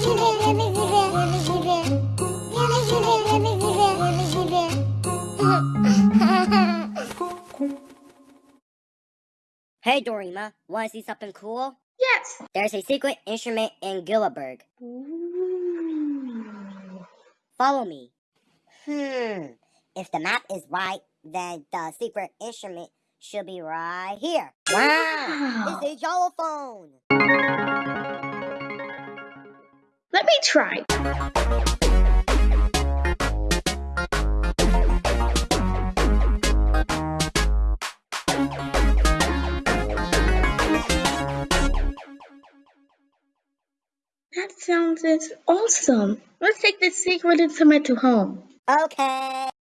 Hey Dorima, wanna see something cool? Yes. There's a secret instrument in Gillaberg. Ooh. Follow me. Hmm. If the map is right, then the secret instrument should be right here. Wow. It's a telephone. Let me try. That sounds awesome. Let's take this secret instrument to home. Okay.